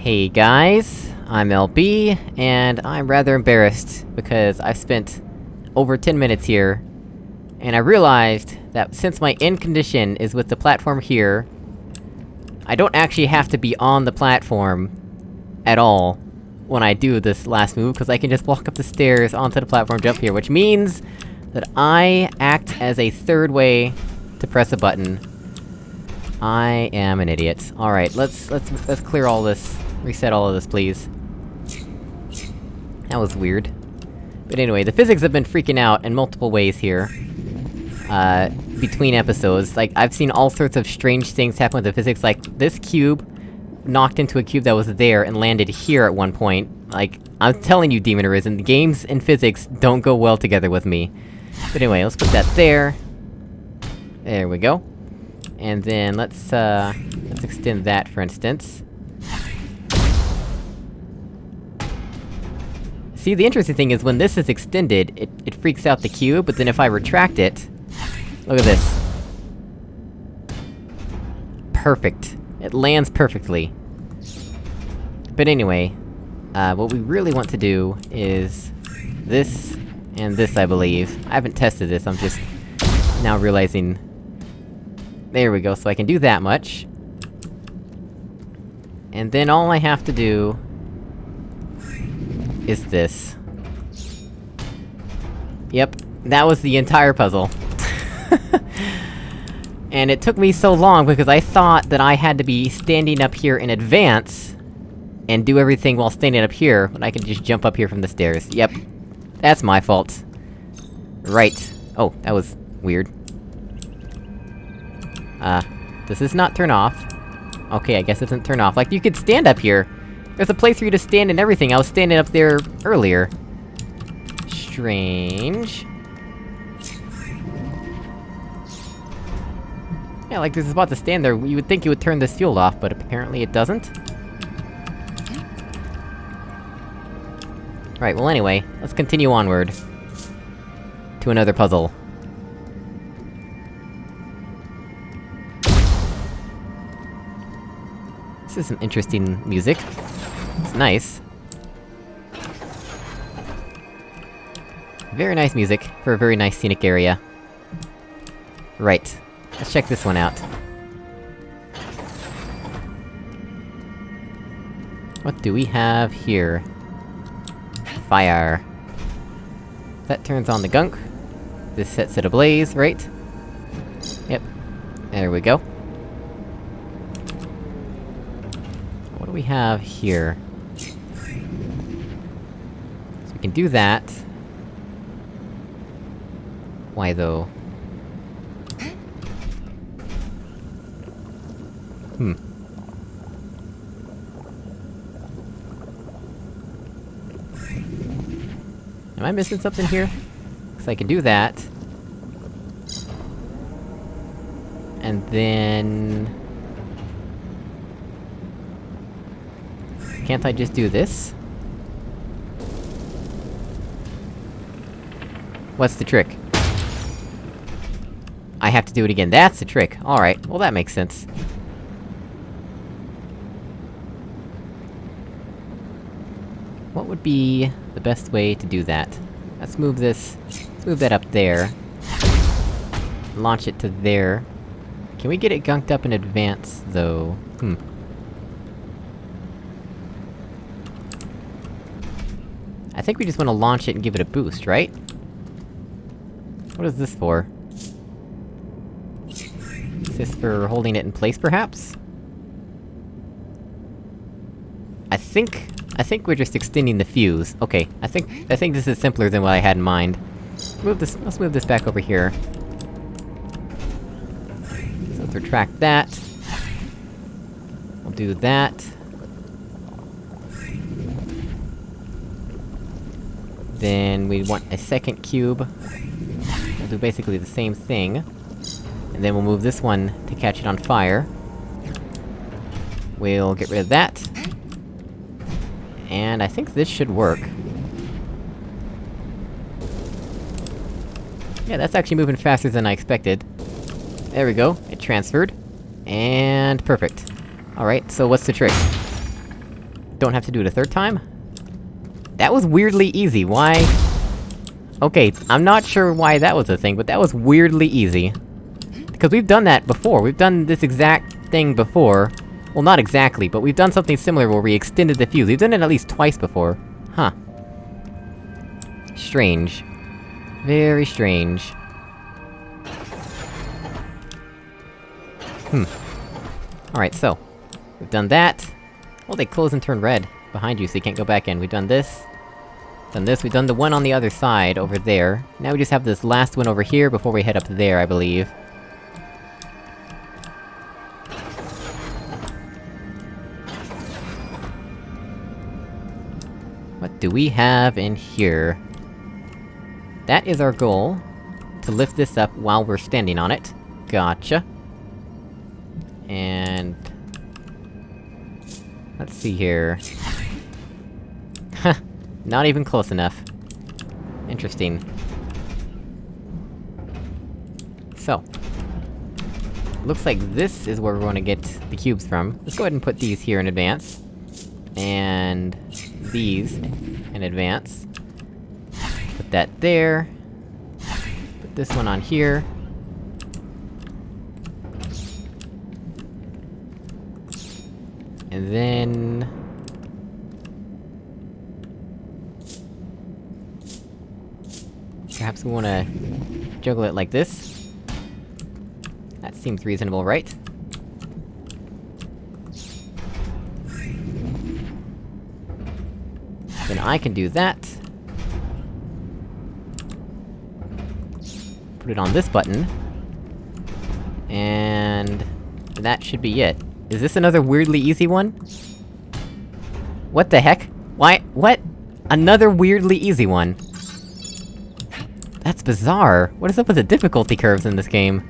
Hey guys, I'm LB, and I'm rather embarrassed, because I've spent over 10 minutes here, and I realized that since my end condition is with the platform here, I don't actually have to be on the platform at all when I do this last move, because I can just walk up the stairs onto the platform, jump here, which means that I act as a third way to press a button. I am an idiot. Alright, let's- let's- let's clear all this Reset all of this, please. That was weird. But anyway, the physics have been freaking out in multiple ways here. Uh, between episodes. Like, I've seen all sorts of strange things happen with the physics, like, this cube knocked into a cube that was there and landed here at one point. Like, I'm telling you, Demon Arisen, games and physics don't go well together with me. But anyway, let's put that there. There we go. And then let's, uh... Let's extend that, for instance. See, the interesting thing is when this is extended, it, it freaks out the cube, but then if I retract it... Look at this. Perfect. It lands perfectly. But anyway, uh, what we really want to do is... This, and this, I believe. I haven't tested this, I'm just... now realizing... There we go, so I can do that much. And then all I have to do is this. Yep, that was the entire puzzle. and it took me so long because I thought that I had to be standing up here in advance, and do everything while standing up here, when I could just jump up here from the stairs. Yep. That's my fault. Right. Oh, that was... weird. Uh, does this not turn off? Okay, I guess it doesn't turn off. Like, you could stand up here! There's a place for you to stand and everything, I was standing up there earlier. Strange... Yeah, like there's a spot to stand there, you would think you would turn this fuel off, but apparently it doesn't. Right, well anyway, let's continue onward. To another puzzle. This is some interesting music. Nice. Very nice music, for a very nice scenic area. Right. Let's check this one out. What do we have here? Fire. That turns on the gunk. This sets it ablaze, right? Yep. There we go. What do we have here? Can do that. Why though? Hmm. Am I missing something here? Cause I can do that. And then... Can't I just do this? What's the trick? I have to do it again, that's the trick! Alright, well that makes sense. What would be the best way to do that? Let's move this... Let's move that up there. Launch it to there. Can we get it gunked up in advance, though? Hmm. I think we just wanna launch it and give it a boost, right? What is this for? Is this for holding it in place, perhaps? I think... I think we're just extending the fuse. Okay, I think- I think this is simpler than what I had in mind. Move this- let's move this back over here. So let's retract that. We'll do that. Then we want a second cube. Do basically the same thing. And then we'll move this one to catch it on fire. We'll get rid of that. And I think this should work. Yeah, that's actually moving faster than I expected. There we go, it transferred. And... perfect. Alright, so what's the trick? don't have to do it a third time? That was weirdly easy, why? Okay, I'm not sure why that was a thing, but that was weirdly easy. Because we've done that before, we've done this exact thing before. Well, not exactly, but we've done something similar where we extended the fuse. We've done it at least twice before. Huh. Strange. Very strange. Hmm. Alright, so. We've done that. Well, they close and turn red behind you, so you can't go back in. We've done this. Done this, we've done the one on the other side, over there. Now we just have this last one over here before we head up there, I believe. What do we have in here? That is our goal. To lift this up while we're standing on it. Gotcha. And... Let's see here... Not even close enough. Interesting. So. Looks like this is where we're gonna get the cubes from. Let's go ahead and put these here in advance. And... these in advance. Put that there. Put this one on here. And then... Perhaps we wanna... juggle it like this? That seems reasonable, right? Then I can do that. Put it on this button. And... that should be it. Is this another weirdly easy one? What the heck? Why- what? Another weirdly easy one. That's bizarre! What is up with the difficulty curves in this game?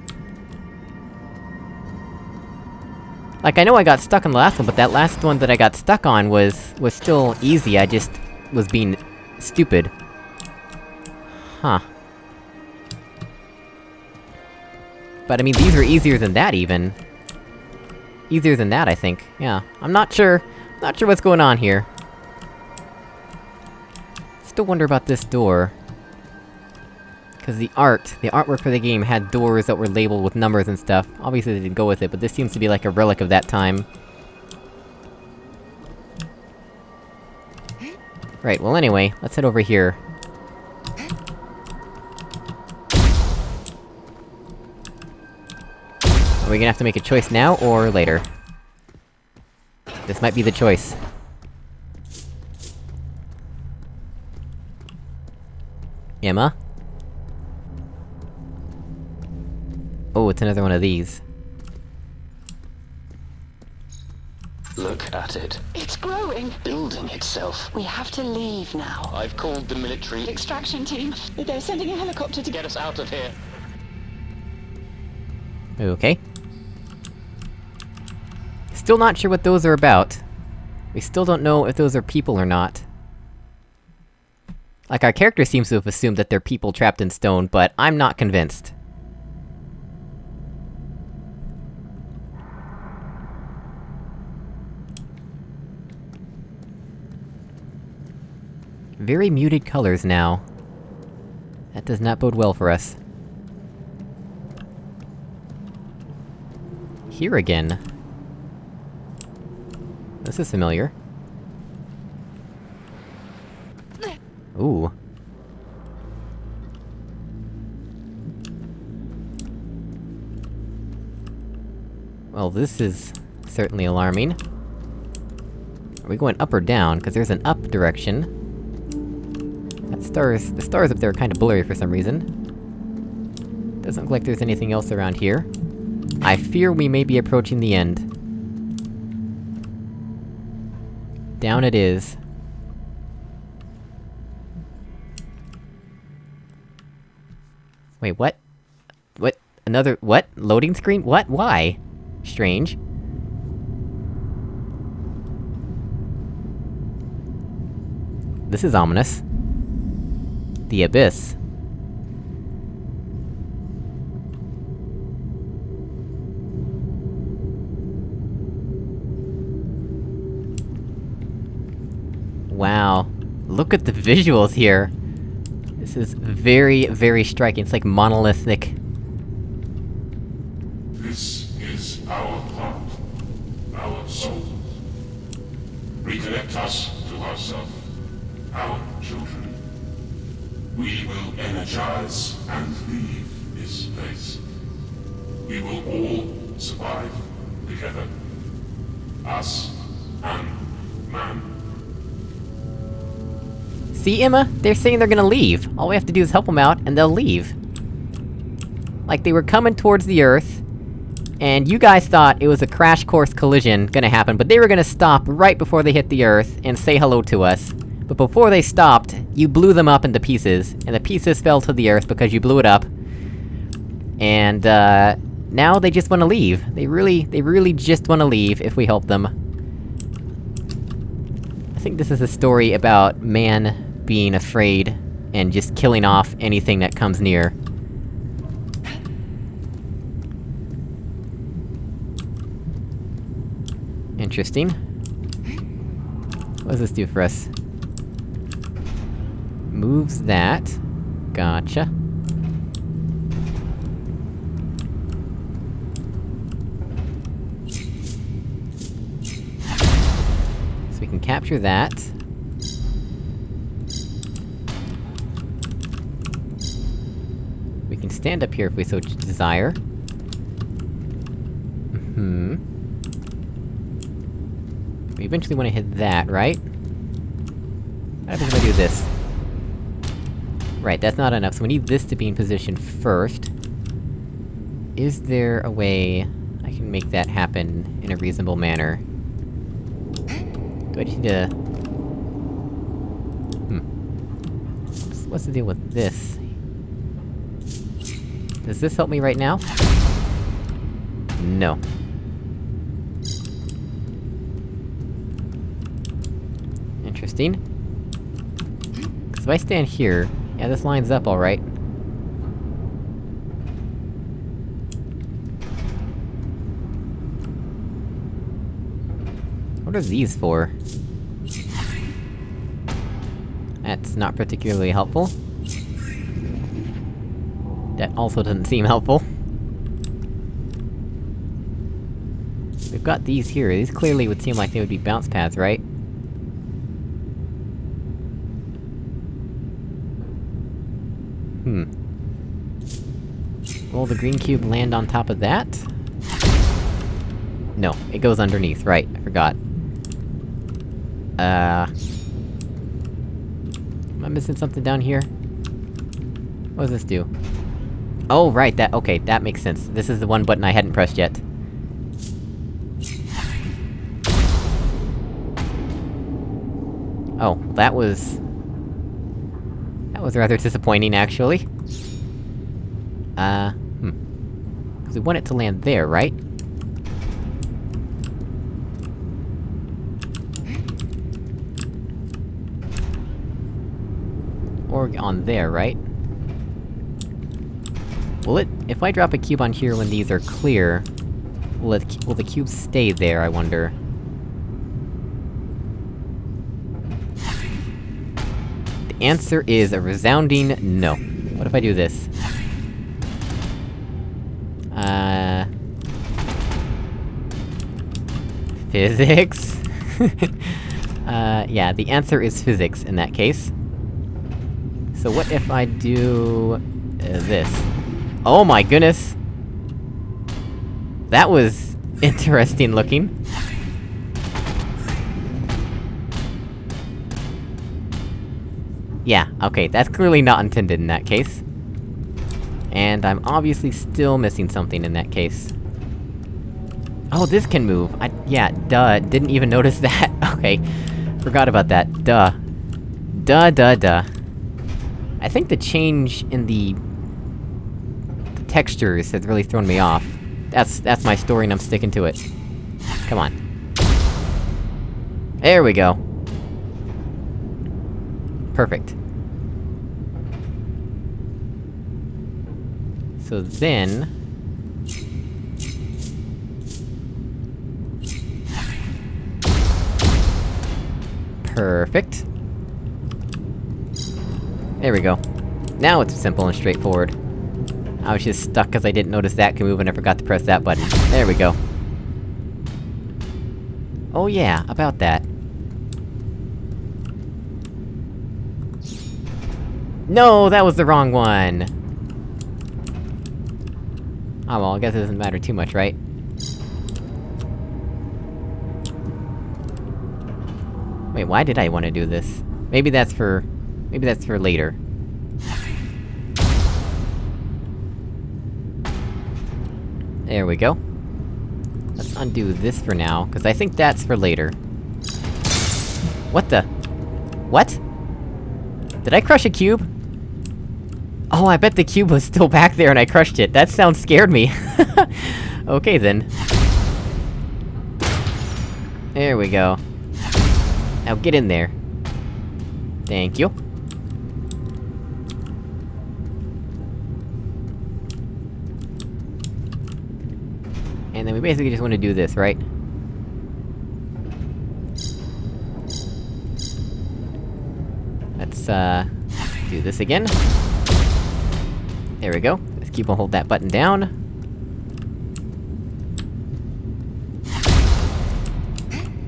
Like, I know I got stuck on the last one, but that last one that I got stuck on was... was still easy, I just... was being... stupid. Huh. But I mean, these are easier than that, even. Easier than that, I think. Yeah. I'm not sure... not sure what's going on here. Still wonder about this door. Because the art, the artwork for the game had doors that were labeled with numbers and stuff. Obviously they didn't go with it, but this seems to be like a relic of that time. Right, well anyway, let's head over here. Are we gonna have to make a choice now, or later? This might be the choice. Emma? Oh, it's another one of these. Look at it. It's growing. Building itself. We have to leave now. I've called the military. Extraction team. They're sending a helicopter to Get us out of here. Okay. Still not sure what those are about. We still don't know if those are people or not. Like, our character seems to have assumed that they're people trapped in stone, but I'm not convinced. Very muted colors now. That does not bode well for us. Here again. This is familiar. Ooh. Well, this is... certainly alarming. Are we going up or down? Because there's an up direction. Stars- the stars up there are kinda blurry for some reason. Doesn't look like there's anything else around here. I fear we may be approaching the end. Down it is. Wait, what? What? Another- what? Loading screen? What? Why? Strange. This is ominous. The Abyss. Wow. Look at the visuals here! This is very, very striking. It's like monolithic. See, Emma? They're saying they're gonna leave. All we have to do is help them out, and they'll leave. Like, they were coming towards the Earth, and you guys thought it was a crash course collision gonna happen, but they were gonna stop right before they hit the Earth, and say hello to us. But before they stopped, you blew them up into pieces, and the pieces fell to the Earth because you blew it up. And, uh... Now they just wanna leave. They really, they really just wanna leave if we help them. I think this is a story about man being afraid, and just killing off anything that comes near. Interesting. What does this do for us? Moves that. Gotcha. So we can capture that. We can stand up here if we so desire. Hmm. We eventually wanna hit that, right? What happens if I do this? Right, that's not enough, so we need this to be in position first. Is there a way I can make that happen in a reasonable manner? Do I just need to... Hmm. What's- What's the deal with this? Does this help me right now? No. Interesting. 'Cause if I stand here... Yeah, this lines up alright. What are these for? That's not particularly helpful. That also doesn't seem helpful. We've got these here, these clearly would seem like they would be bounce pads, right? Hmm. Will the green cube land on top of that? No, it goes underneath, right, I forgot. Uh... Am I missing something down here? What does this do? Oh, right, that- okay, that makes sense. This is the one button I hadn't pressed yet. Oh, that was... That was rather disappointing, actually. Uh, hmm. Cause we want it to land there, right? Or on there, right? Will it- if I drop a cube on here when these are clear... Will it- will the cube stay there, I wonder? The answer is a resounding no. What if I do this? Uh... Physics? uh, yeah, the answer is physics in that case. So what if I do... Uh, this? Oh my goodness! That was... interesting looking. Yeah, okay, that's clearly not intended in that case. And I'm obviously still missing something in that case. Oh, this can move! I- yeah, duh, didn't even notice that. okay, forgot about that, duh. Duh duh duh. I think the change in the... textures has really thrown me off. That's- that's my story and I'm sticking to it. Come on. There we go. Perfect. So then... Perfect. There we go. Now it's simple and straightforward. I was just stuck cause I didn't notice that could move and I forgot to press that button. There we go. Oh yeah, about that. No, that was the wrong one! Oh well, I guess it doesn't matter too much, right? Wait, why did I want to do this? Maybe that's for... Maybe that's for later. There we go. Let's undo this for now, cause I think that's for later. What the? What? Did I crush a cube? Oh, I bet the cube was still back there and I crushed it. That sound scared me. okay then. There we go. Now get in there. Thank you. We basically just want to do this, right? Let's, uh... do this again. There we go. Let's keep on hold that button down.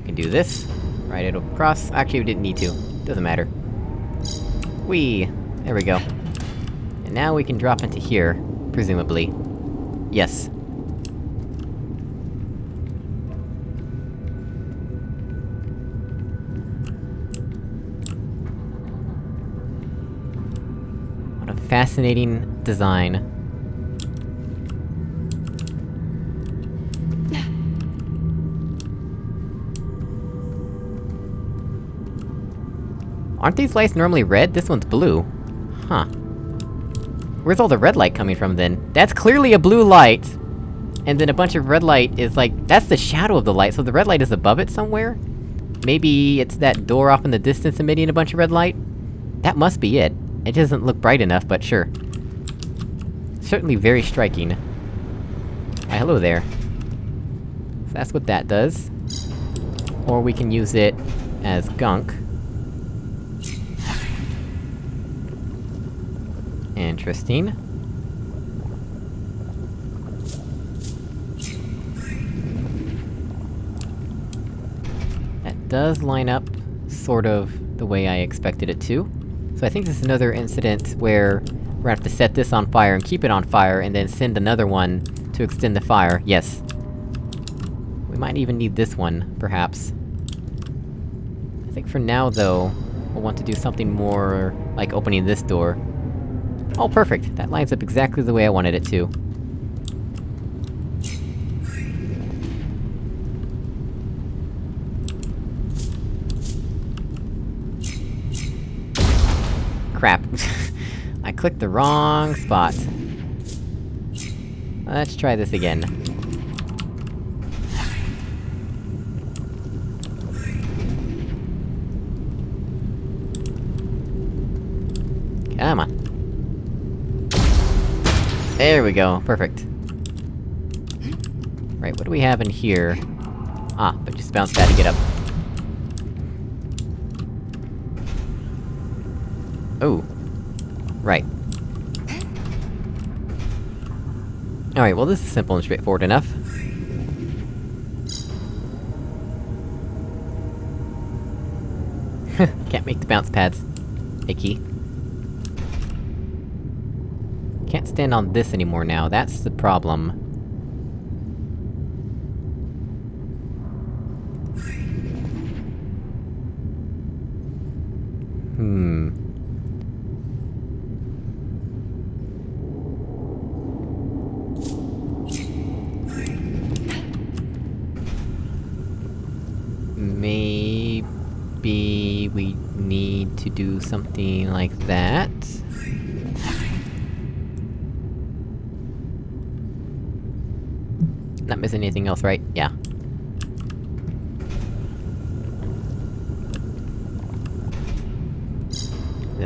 Can do this. Right it across. Actually, we didn't need to. Doesn't matter. Whee! There we go. And now we can drop into here, presumably. Yes. Fascinating design. Aren't these lights normally red? This one's blue. Huh. Where's all the red light coming from, then? That's clearly a blue light! And then a bunch of red light is like- that's the shadow of the light, so the red light is above it somewhere? Maybe it's that door off in the distance emitting a bunch of red light? That must be it. It doesn't look bright enough, but sure. Certainly very striking. Why, hello there. So that's what that does. Or we can use it as gunk. Interesting. That does line up, sort of, the way I expected it to. So I think this is another incident where we're gonna have to set this on fire and keep it on fire, and then send another one to extend the fire, yes. We might even need this one, perhaps. I think for now, though, we'll want to do something more... like opening this door. Oh, perfect! That lines up exactly the way I wanted it to. Clicked the wrong spot. Let's try this again. Come on. There we go, perfect. Right, what do we have in here? Ah, but just bounce pad to get up. Oh. Right. Alright, well this is simple and straightforward enough. Can't make the bounce pads. Icky. Can't stand on this anymore now, that's the problem.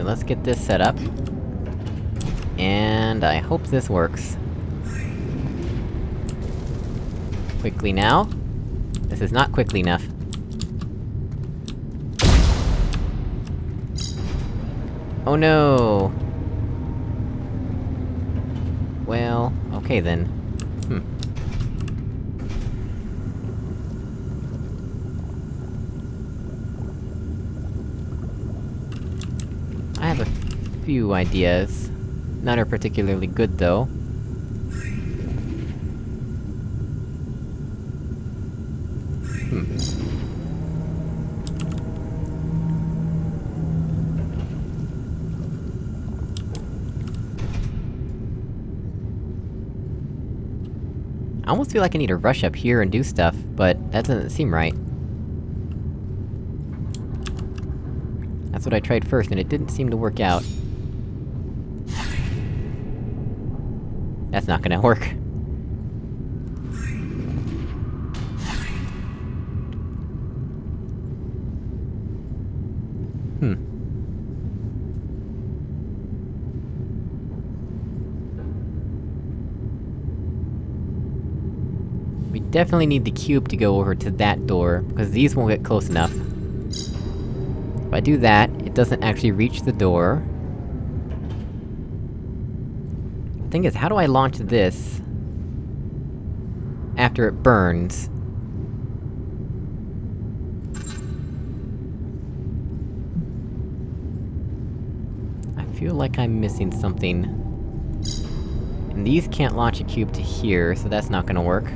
Let's get this set up. And I hope this works. Quickly now. This is not quickly enough. Oh no! Well, okay then. Few ideas. None are particularly good, though. Hmm. I almost feel like I need to rush up here and do stuff, but that doesn't seem right. That's what I tried first, and it didn't seem to work out. That's not gonna work. Hmm. We definitely need the cube to go over to that door, because these won't get close enough. If I do that, it doesn't actually reach the door. The thing is, how do I launch this... after it burns? I feel like I'm missing something. And these can't launch a cube to here, so that's not gonna work.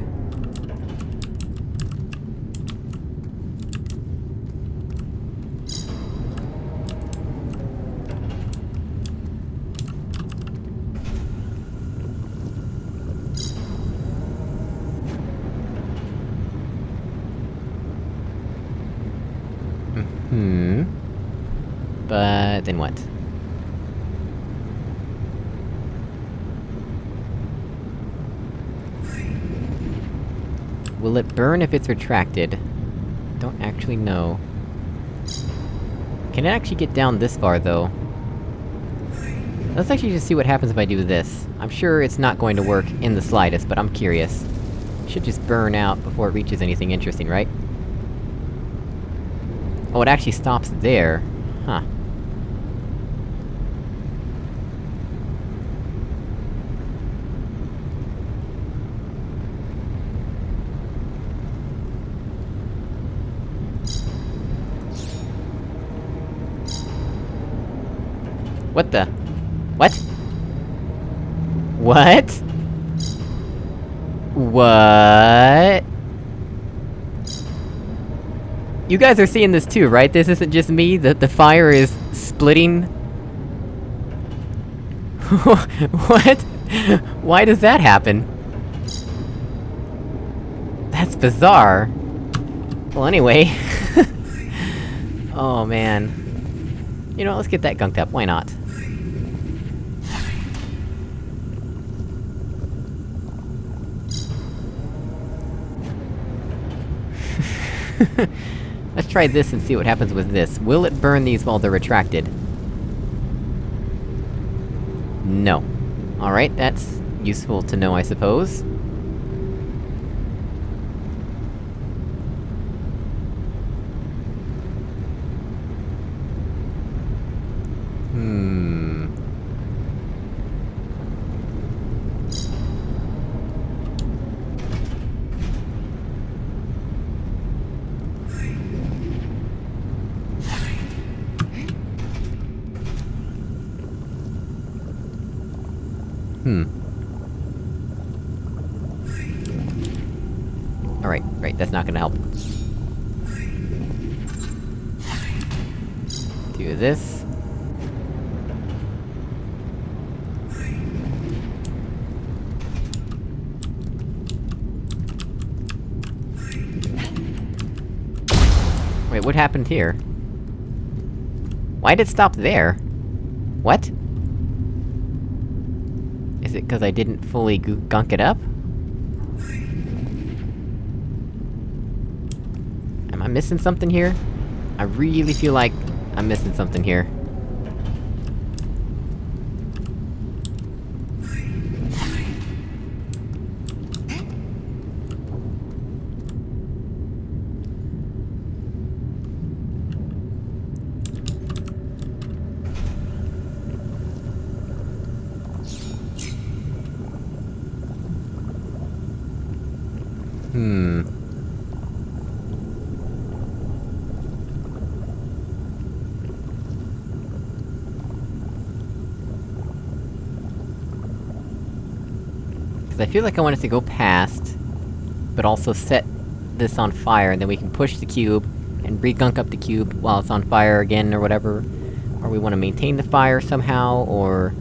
Hmm. But then what? Will it burn if it's retracted? Don't actually know. Can it actually get down this far, though? Let's actually just see what happens if I do this. I'm sure it's not going to work in the slightest, but I'm curious. It should just burn out before it reaches anything interesting, right? Oh, it actually stops there. Huh. What the? What? What? What? You guys are seeing this too, right? This isn't just me, that the fire is splitting? what? Why does that happen? That's bizarre. Well, anyway... oh man. You know, what, let's get that gunked up, why not? Let's try this and see what happens with this. Will it burn these while they're retracted? No. Alright, that's useful to know, I suppose. Hmm... Hmm. Alright, right, that's not gonna help. Do this. Wait, what happened here? Why did it stop there? What? Is it cause I didn't fully gunk it up? Am I missing something here? I really feel like I'm missing something here. Hmm. Because I feel like I wanted to go past, but also set this on fire, and then we can push the cube, and re-gunk up the cube while it's on fire again, or whatever. Or we want to maintain the fire somehow, or...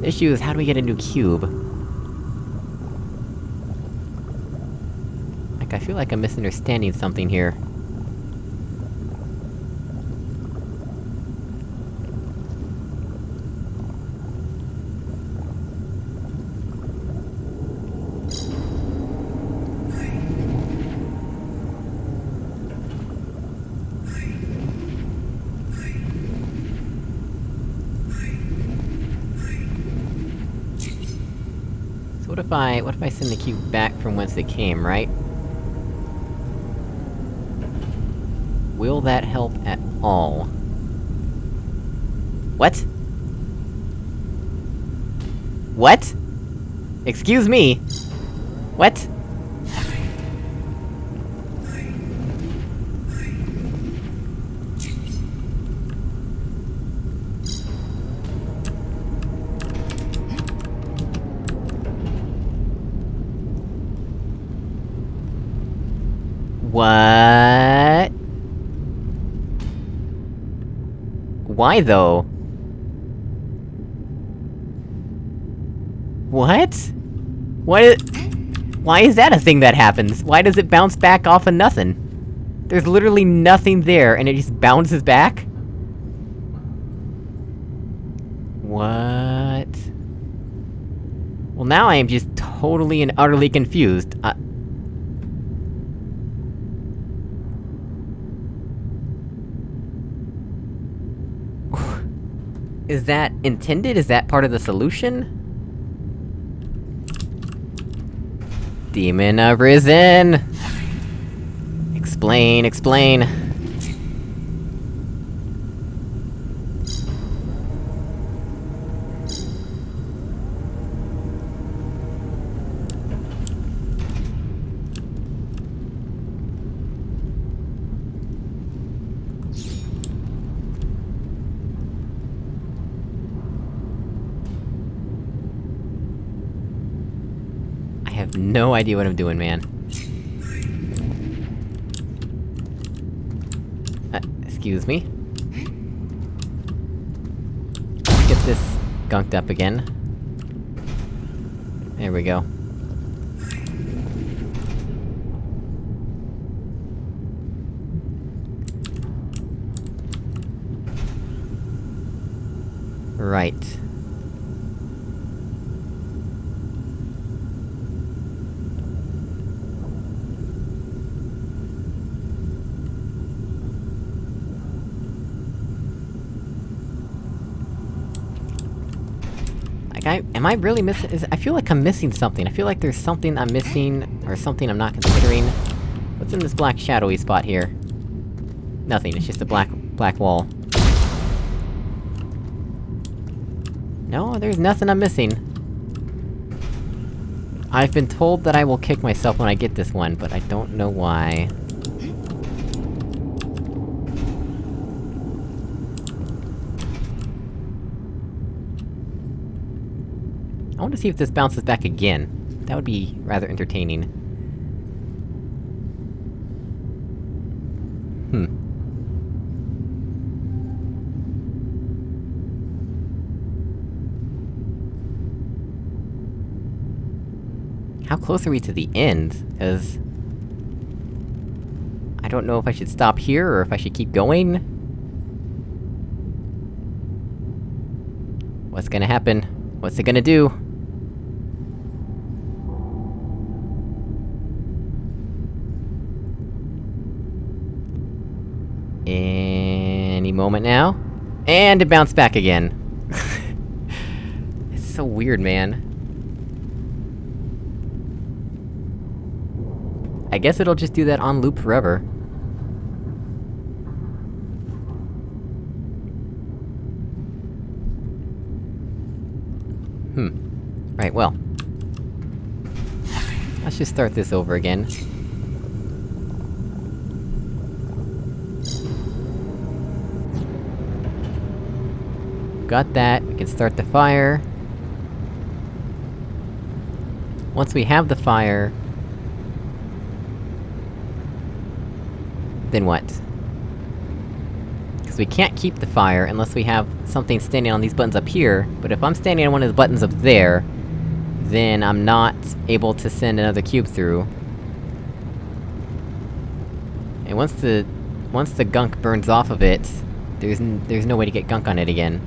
The issue is, how do we get a new cube? Feel like I'm misunderstanding something here. So what if I- what if I send the cube back from whence it came, right? Will that help at all? What? What? Excuse me? What? Why though? What? Is- Why is that a thing that happens? Why does it bounce back off of nothing? There's literally nothing there, and it just bounces back? What? Well now I am just totally and utterly confused. Uh, Is that intended? Is that part of the solution? Demon arisen! Explain, explain. I have no idea what I'm doing, man. Uh, excuse me. Let's get this gunked up again. There we go. Right. Like, I- am I really missing- is- I feel like I'm missing something, I feel like there's something I'm missing, or something I'm not considering. What's in this black shadowy spot here? Nothing, it's just a black- black wall. No, there's nothing I'm missing. I've been told that I will kick myself when I get this one, but I don't know why. To see if this bounces back again. That would be rather entertaining. Hmm. How close are we to the end? Cause... I don't know if I should stop here, or if I should keep going? What's gonna happen? What's it gonna do? Moment now. And it bounced back again. it's so weird, man. I guess it'll just do that on loop forever. Hmm. Right, well. Let's just start this over again. Got that, we can start the fire. Once we have the fire... Then what? Because we can't keep the fire unless we have something standing on these buttons up here, but if I'm standing on one of the buttons up there, then I'm not able to send another cube through. And once the... once the gunk burns off of it, there's there's no way to get gunk on it again.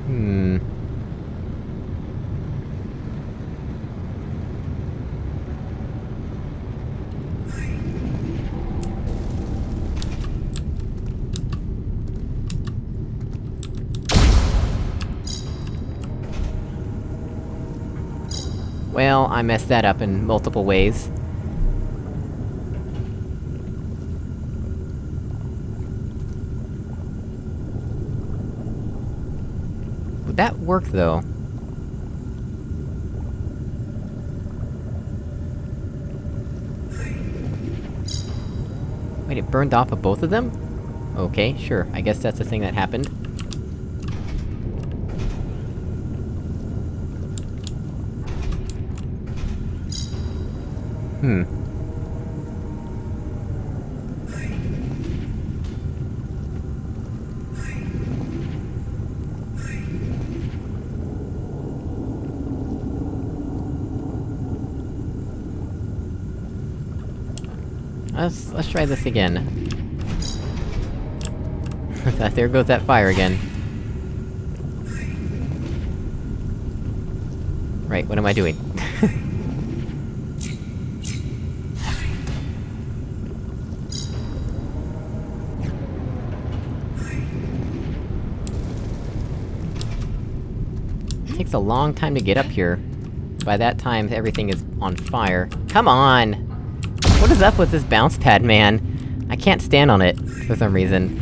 Hmm... Well, I messed that up in multiple ways. Would that work, though? Wait, it burned off of both of them? Okay, sure, I guess that's the thing that happened. Hmm. Let's- let's try this again. there goes that fire again. Right, what am I doing? takes a long time to get up here. By that time, everything is on fire. Come on! What is up with this bounce pad, man? I can't stand on it, for some reason.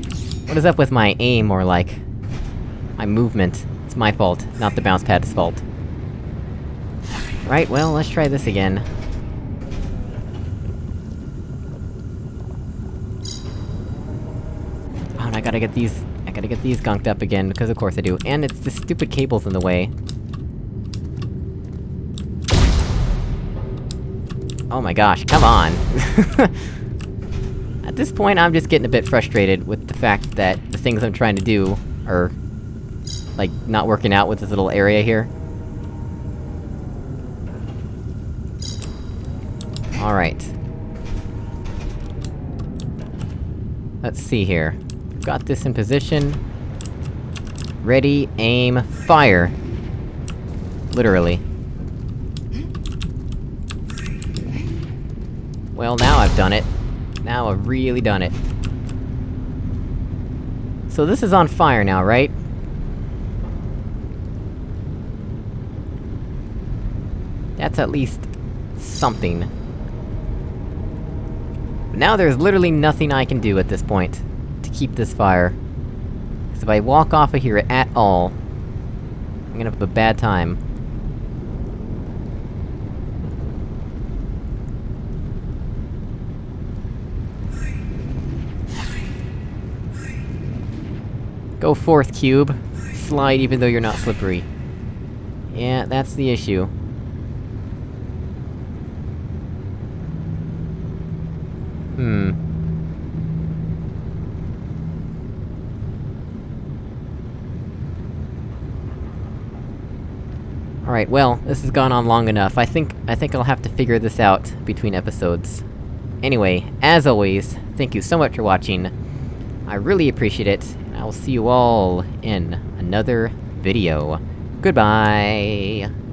What is up with my aim, or like? My movement. It's my fault, not the bounce pad's fault. Right, well, let's try this again. Oh, and I gotta get these... I gotta get these gunked up again, because of course I do. And it's the stupid cable's in the way. Oh my gosh, come on! At this point, I'm just getting a bit frustrated with the fact that the things I'm trying to do are... like, not working out with this little area here. Alright. Let's see here. Got this in position. Ready, aim, fire! Literally. Well, now I've done it. Now I've really done it. So this is on fire now, right? That's at least... something. But now there's literally nothing I can do at this point, to keep this fire. Because if I walk off of here at all, I'm gonna have a bad time. Go forth, cube! Slide even though you're not slippery. Yeah, that's the issue. Hmm. Alright, well, this has gone on long enough. I think- I think I'll have to figure this out between episodes. Anyway, as always, thank you so much for watching. I really appreciate it, and I will see you all in another video. Goodbye!